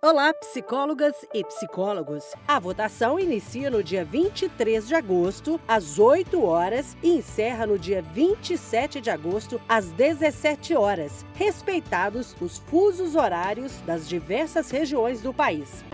Olá, psicólogas e psicólogos. A votação inicia no dia 23 de agosto, às 8 horas, e encerra no dia 27 de agosto, às 17 horas, respeitados os fusos horários das diversas regiões do país.